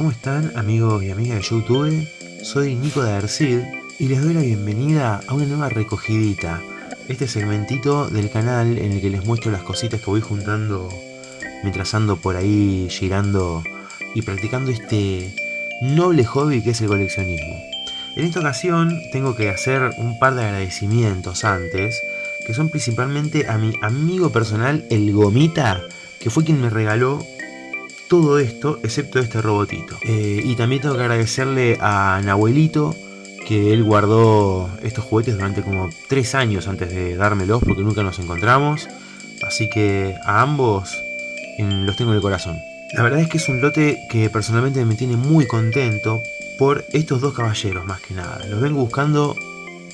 ¿Cómo están amigos y amigas de Youtube? Soy Nico de Arcid y les doy la bienvenida a una nueva recogidita. Este segmentito del canal en el que les muestro las cositas que voy juntando mientras ando por ahí girando y practicando este noble hobby que es el coleccionismo. En esta ocasión tengo que hacer un par de agradecimientos antes, que son principalmente a mi amigo personal, el Gomita, que fue quien me regaló todo esto, excepto este robotito. Eh, y también tengo que agradecerle a Nahuelito, que él guardó estos juguetes durante como 3 años antes de dármelos, porque nunca nos encontramos. Así que a ambos los tengo en el corazón. La verdad es que es un lote que personalmente me tiene muy contento por estos dos caballeros más que nada. Los vengo buscando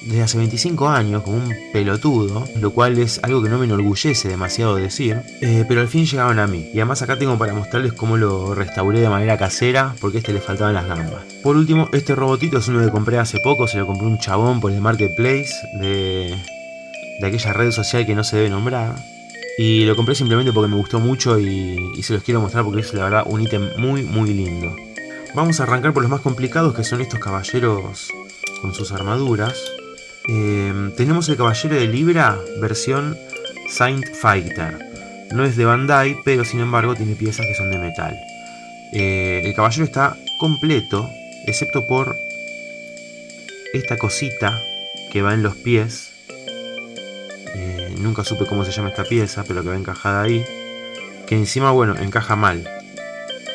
desde hace 25 años como un pelotudo, lo cual es algo que no me enorgullece demasiado decir, eh, pero al fin llegaron a mí. Y además acá tengo para mostrarles cómo lo restauré de manera casera, porque a este le faltaban las gambas. Por último, este robotito es uno que compré hace poco, se lo compré un chabón por el marketplace de, de aquella red social que no se debe nombrar. Y lo compré simplemente porque me gustó mucho y, y se los quiero mostrar porque es la verdad un ítem muy muy lindo. Vamos a arrancar por los más complicados que son estos caballeros con sus armaduras. Em, tenemos el Caballero de Libra, versión Saint Fighter. No es de Bandai, pero sin embargo tiene piezas que son de metal. Eh, el caballero está completo, excepto por esta cosita que va en los pies. Eh, nunca supe cómo se llama esta pieza, pero que va encajada ahí. Que encima, bueno, encaja mal.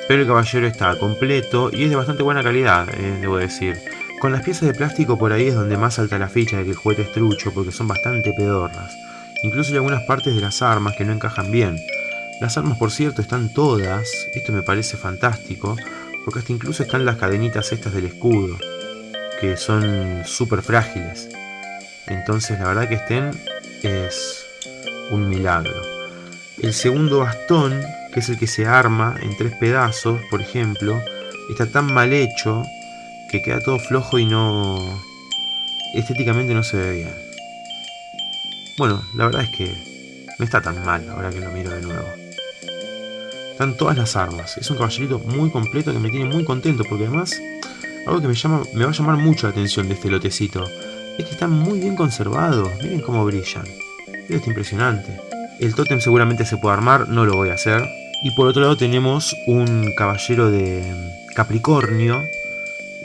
Pero el caballero está completo y es de bastante buena calidad, eh, debo decir. Con las piezas de plástico por ahí es donde más salta la ficha de que el juguete es trucho porque son bastante pedorras. Incluso hay algunas partes de las armas que no encajan bien. Las armas por cierto están todas, esto me parece fantástico, porque hasta incluso están las cadenitas estas del escudo, que son súper frágiles. Entonces la verdad que estén es un milagro. El segundo bastón, que es el que se arma en tres pedazos, por ejemplo, está tan mal hecho que queda todo flojo y no... estéticamente no se ve bien. Bueno, la verdad es que no está tan mal ahora que lo miro de nuevo. Están todas las armas. Es un caballerito muy completo que me tiene muy contento porque además algo que me, llama, me va a llamar mucho la atención de este lotecito es que están muy bien conservados. Miren cómo brillan. Esto es impresionante. El tótem seguramente se puede armar, no lo voy a hacer. Y por otro lado tenemos un caballero de Capricornio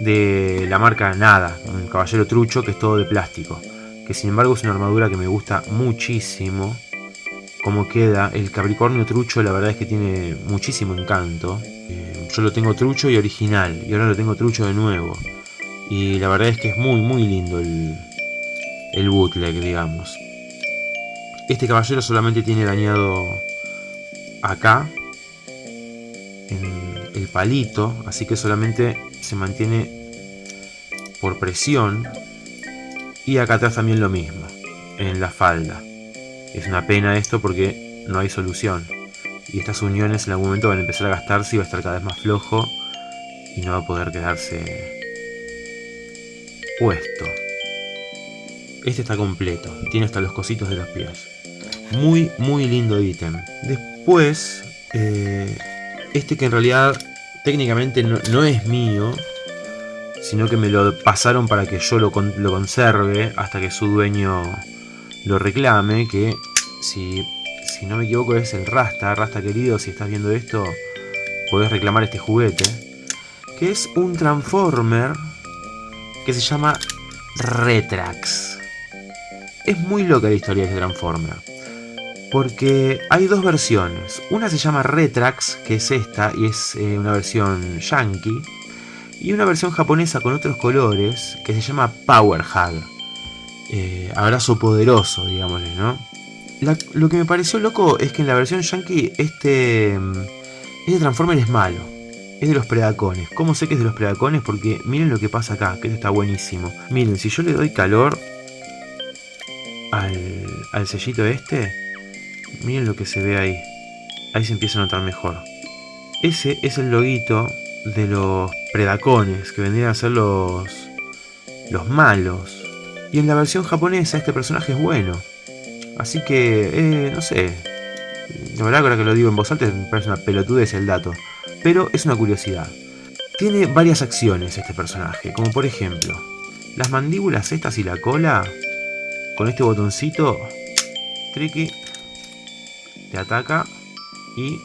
de la marca Nada, un caballero trucho que es todo de plástico. Que sin embargo es una armadura que me gusta muchísimo. Como queda, el Capricornio trucho la verdad es que tiene muchísimo encanto. Eh, yo lo tengo trucho y original, y ahora lo tengo trucho de nuevo. Y la verdad es que es muy muy lindo el, el bootleg, digamos. Este caballero solamente tiene dañado acá, el palito, así que solamente se mantiene por presión y acá atrás también lo mismo, en la falda. Es una pena esto porque no hay solución. Y estas uniones en algún momento van a empezar a gastarse y va a estar cada vez más flojo y no va a poder quedarse puesto. Este está completo, tiene hasta los cositos de los pies. Muy, muy lindo ítem. Después, eh, este que en realidad técnicamente no, es mío, sino que me lo pasaron para que yo lo, conserve hasta que su dueño lo reclame, que si, si no me equivoco es el Rasta, Rasta querido, si estás viendo esto, podés reclamar este juguete, que es un Transformer que se llama Retrax. Es muy loca la historia de este Transformer. Porque hay dos versiones. Una se llama Retrax, que es esta, y es eh, una versión yankee. Y una versión japonesa con otros colores, que se llama Power Hug. Eh, abrazo poderoso, digámosle, ¿no? lo que me pareció loco es que en la versión yankee este, este Transformer es malo. Es de los Predacones. ¿Cómo sé que es de los Predacones? Porque miren lo que pasa acá, que esto está buenísimo. Miren, si yo le doy calor al, al sellito este, Miren lo que se ve ahí. Ahí se empieza a notar mejor. Ese es el loguito de los predacones, que vendrían a ser los, los malos. Y en la versión japonesa este personaje es bueno. Así que, eh, no sé. La verdad ahora que lo digo en voz alta me parece una pelotudez el dato. Pero es una curiosidad. Tiene varias acciones este personaje, como por ejemplo, las mandíbulas estas y la cola, con este botoncito, tricky, ataca y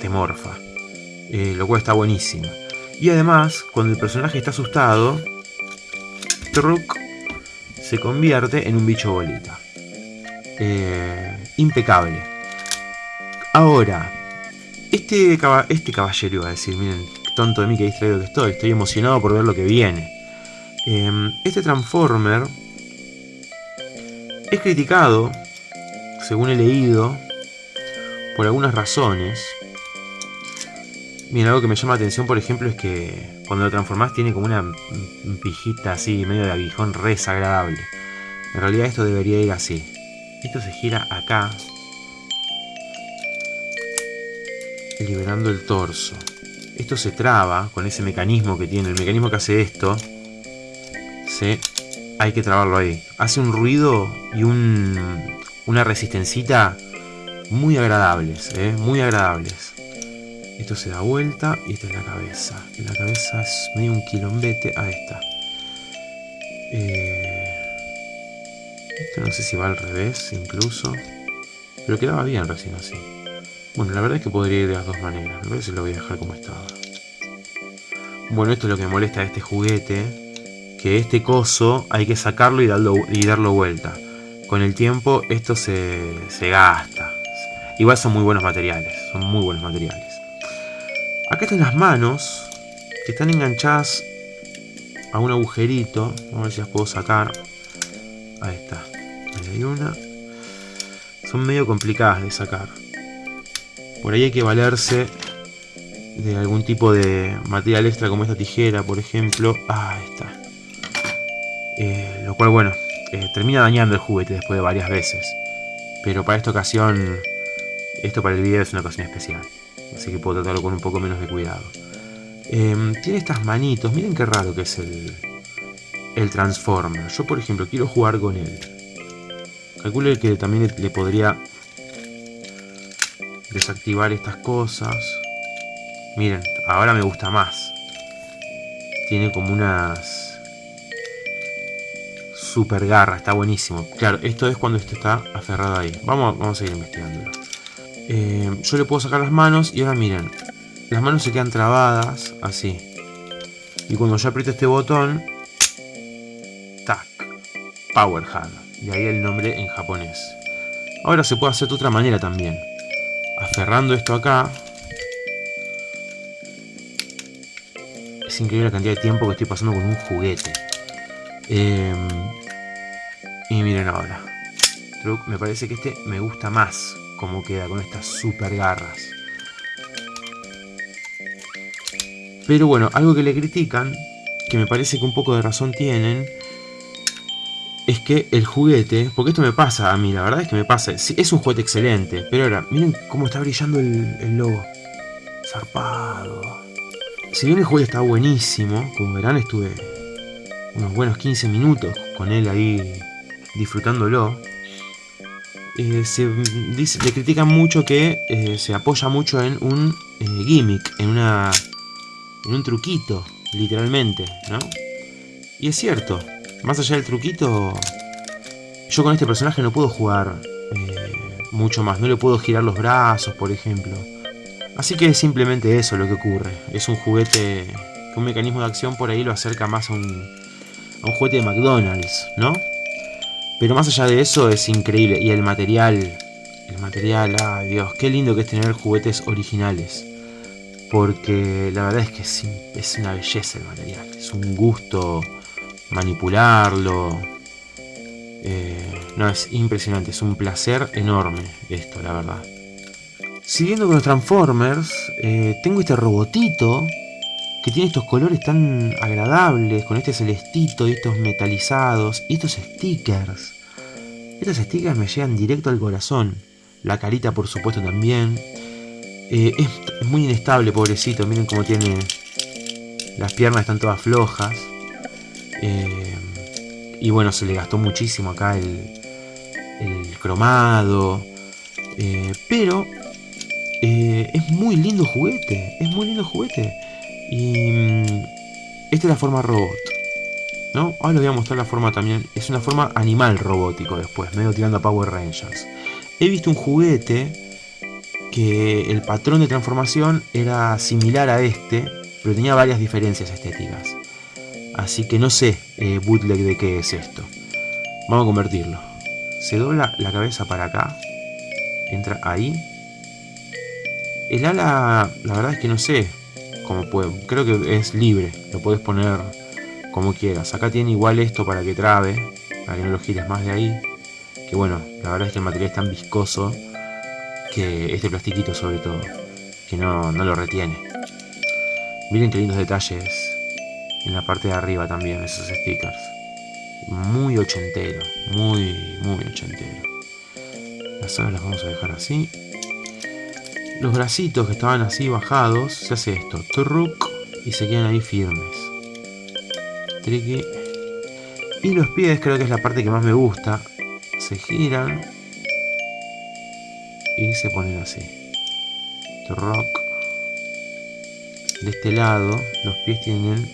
te morfa. Eh, lo cual está buenísimo. Y además, cuando el personaje está asustado, Truk se convierte en un bicho bolita. Eh, impecable. Ahora, este, este caballero iba a decir, miren, tonto de mí que distraído que estoy, estoy emocionado por ver lo que viene. Em, este Transformer es criticado, según he leído, por algunas razones. Miren, algo que me llama la atención, por ejemplo, es que cuando lo transformás tiene como una pijita así, medio de aguijón, re desagradable. En realidad esto debería ir así. Esto se gira acá, liberando el torso. Esto se traba con ese mecanismo que tiene. El mecanismo que hace esto, hay que trabarlo ahí. Hace un ruido y un, una resistencita muy agradables, ¿eh? muy agradables. Esto se da vuelta y esta es la cabeza. La cabeza es medio un quilombete. Ahí está. Eh, esto no sé si va al revés incluso. Pero quedaba bien recién así. Bueno, la verdad es que podría ir de las dos maneras. Me parece que lo voy a dejar como estaba. Bueno, esto es lo que me molesta de este juguete. Que este coso hay que sacarlo y darlo, y darlo vuelta. Con el tiempo esto se, se gasta. Igual son muy buenos materiales. Son muy buenos materiales. Acá están las manos. Que están enganchadas a un agujerito. Vamos a ver si las puedo sacar. Ahí está. Ahí hay una. Son medio complicadas de sacar. Por ahí hay que valerse de algún tipo de material extra como esta tijera, por ejemplo. Ah, está. Eh, lo cual, bueno, eh, termina dañando el juguete después de varias veces. Pero para esta ocasión, esto para el video es una ocasión especial. Así que puedo tratarlo con un poco menos de cuidado. Em, tiene estas manitos. Miren qué raro que es el, el Transformer. Yo, por ejemplo, quiero jugar con él. Calculo que también le podría desactivar estas cosas. Miren, ahora me gusta más. Tiene como unas super garras, está buenísimo. Claro, esto es cuando esto está aferrado ahí. Vamos, vamos a seguir investigándolo. Eh, yo le puedo sacar las manos y ahora miren. Las manos se quedan trabadas, así. Y cuando yo aprieto este botón... Tac. Power Hand. Y ahí el nombre en japonés. Ahora se puede hacer de otra manera también aferrando esto acá. Es increíble la cantidad de tiempo que estoy pasando con un juguete. Em, y miren ahora. Me parece que este me gusta más como queda con estas super garras. Pero bueno, algo que le critican, que me parece que un poco de razón tienen, es que el juguete, porque esto me pasa a mí, la verdad es que me pasa, es un juguete excelente, pero ahora, miren cómo está brillando el, logo, zarpado. Si bien el juguete está buenísimo, como verán estuve unos buenos 15 minutos con él ahí disfrutándolo, eh, se dice, le critican mucho que eh, se apoya mucho en un eh, gimmick, en, una, en un truquito, literalmente, ¿no? Y es cierto, más allá del truquito, yo con este personaje no puedo jugar mucho más. No le puedo girar los brazos, por ejemplo. Así que es simplemente eso lo que ocurre. Es un juguete un mecanismo de acción por ahí lo acerca más a un, a un juguete de McDonald's, ¿no? Pero más allá de eso es increíble. Y el material, el material, ay Dios, qué lindo que es tener juguetes originales. Porque la verdad es que es, una belleza el material. Es un gusto manipularlo. Eh, no, es impresionante, es un placer enorme esto, la verdad. Siguiendo con los Transformers, eh, tengo este robotito que tiene estos colores tan agradables, con este celestito y estos metalizados, y estos stickers. Estos stickers me llegan directo al corazón. La carita, por supuesto, también. Eh, es, muy inestable, pobrecito. Miren cómo tiene... Las piernas están todas flojas. Eh, y bueno, se le gastó muchísimo acá el, cromado. Eh, pero es muy lindo juguete. Es muy lindo juguete. Y mm, esta es la forma robot. ¿No? Ahora les voy a mostrar la forma también. Es una forma animal robótico después, medio tirando a Power Rangers. He visto un juguete que el patrón de transformación era similar a este, pero tenía varias diferencias estéticas. Así que no sé eh, bootleg de qué es esto. Vamos a convertirlo. Se dobla la cabeza para acá. Entra ahí. El ala, la verdad es que no sé cómo puedo. Creo que es libre. Lo puedes poner como quieras. Acá tiene igual esto para que trabe. Para que no lo gires más de ahí. Que bueno, la verdad es que el material es tan viscoso. Que este plastiquito sobre todo. Que no, no lo retiene. Miren qué lindos detalles en la parte de arriba también esos stickers. Muy ochentero, muy, muy ochentero. Las alas las vamos a dejar así. Los bracitos que estaban así bajados, se hace esto, truc, y se quedan ahí firmes. Triqui. Y los pies creo que es la parte que más me gusta. Se giran. Y se ponen así. Truc. De este lado, los pies tienen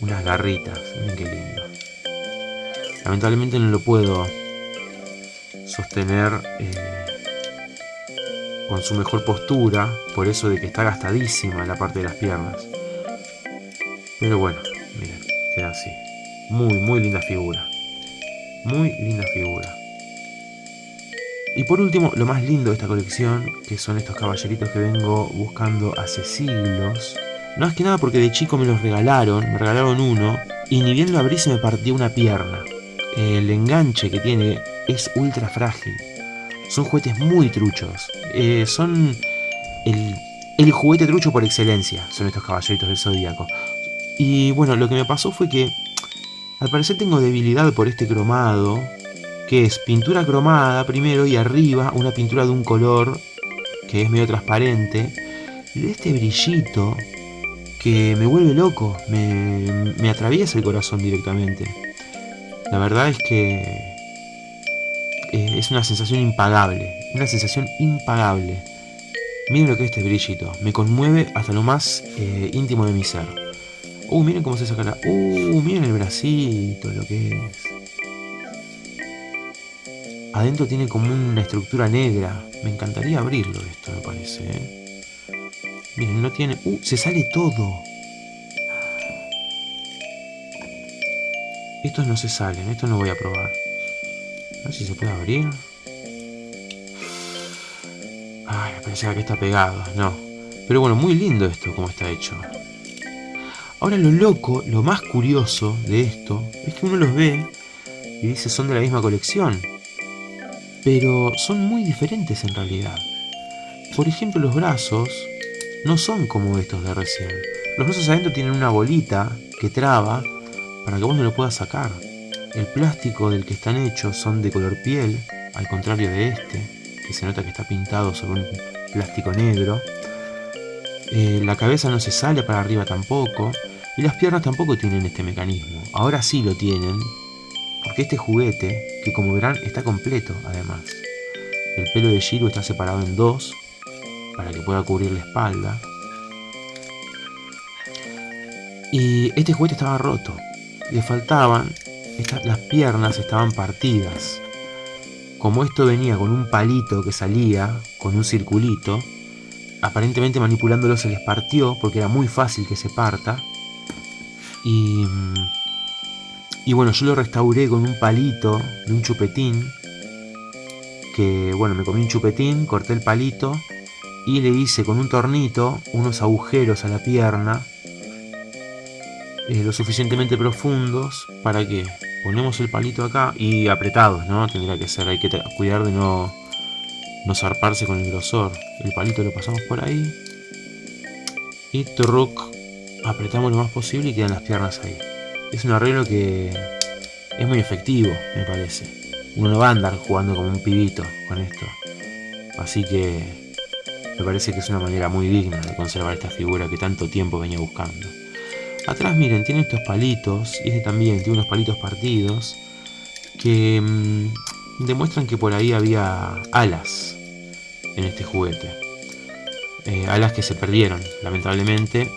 unas garritas. Miren qué lindo. Lamentablemente no lo puedo sostener eh, con su mejor postura, por eso de que está gastadísima la parte de las piernas. Pero bueno, miren, queda así. Muy, muy linda figura. Muy linda figura. Y por último, lo más lindo de esta colección, que son estos caballeritos que vengo buscando hace siglos, no es que nada porque de chico me los regalaron, me regalaron uno, y ni bien lo abrí se me partió una pierna. El enganche que tiene es ultra frágil. Son juguetes muy truchos. Eh, son el, juguete trucho por excelencia, son estos caballeritos del zodíaco. Y bueno, lo que me pasó fue que al parecer tengo debilidad por este cromado, que es pintura cromada primero y arriba una pintura de un color que es medio transparente. Y de este brillito que me vuelve loco, me, me atraviesa el corazón directamente. La verdad es que eh, es una sensación impagable, una sensación impagable. Miren lo que es este brillito, me conmueve hasta lo más eh, íntimo de mi ser. Uh, miren cómo se saca la... Uh, miren el bracito, lo que es. Adentro tiene como una estructura negra. Me encantaría abrirlo esto, me parece, ¿eh? Miren, no tiene... ¡Uh! Se sale todo. Estos no se salen. Estos no voy a probar. A ver si se puede abrir. Pensaba que está pegado. No. Pero bueno, muy lindo esto, como está hecho. Ahora lo loco, lo más curioso de esto, es que uno los ve y dice son de la misma colección. Pero son muy diferentes en realidad. Por ejemplo, los brazos no son como estos de recién. Los brazos adentro tienen una bolita que traba para que vos no lo puedas sacar. El plástico del que están hechos son de color piel, al contrario de este, que se nota que está pintado sobre un plástico negro. Eh, la cabeza no se sale para arriba tampoco, y las piernas tampoco tienen este mecanismo. Ahora sí lo tienen, porque este juguete, que como verán está completo además. El pelo de Shiro está separado en dos, para que pueda cubrir la espalda. Y este juguete estaba roto. Le faltaban, las piernas estaban partidas. Como esto venía con un palito que salía, con un circulito, aparentemente manipulándolo se les partió porque era muy fácil que se parta. Y, bueno, yo lo restauré con un palito de un chupetín. Que bueno, me comí un chupetín, corté el palito y le hice con un tornito unos agujeros a la pierna eh, lo suficientemente profundos para que ponemos el palito acá y apretados, ¿no? Tendría que ser, hay que cuidar de no, no zarparse con el grosor. El palito lo pasamos por ahí y truc, apretamos lo más posible y quedan las piernas ahí. Es un arreglo que es muy efectivo, me parece. Uno no va a andar jugando como un pibito con esto. Así que me parece que es una manera muy digna de conservar esta figura que tanto tiempo venía buscando. Atrás miren, tiene estos palitos, y este también tiene unos palitos partidos, que mm, demuestran que por ahí había alas en este juguete. Eh, alas que se perdieron, lamentablemente,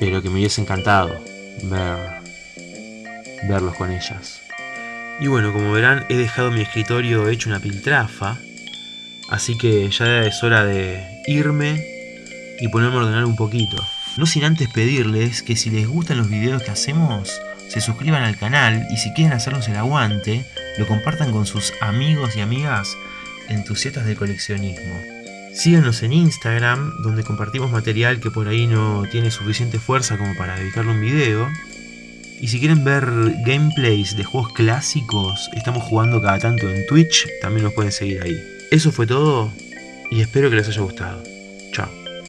pero que me hubiese encantado ver, verlos con ellas. Y bueno, como verán, he dejado mi escritorio hecho una piltrafa, así que ya es hora de irme y ponerme a ordenar un poquito. No sin antes pedirles que si les gustan los videos que hacemos, se suscriban al canal y si quieren hacernos el aguante, lo compartan con sus amigos y amigas entusiastas del coleccionismo. Síganos en Instagram, donde compartimos material que por ahí no tiene suficiente fuerza como para dedicarle un video. Y si quieren ver gameplays de juegos clásicos, estamos jugando cada tanto en Twitch, también nos pueden seguir ahí. Eso fue todo y espero que les haya gustado.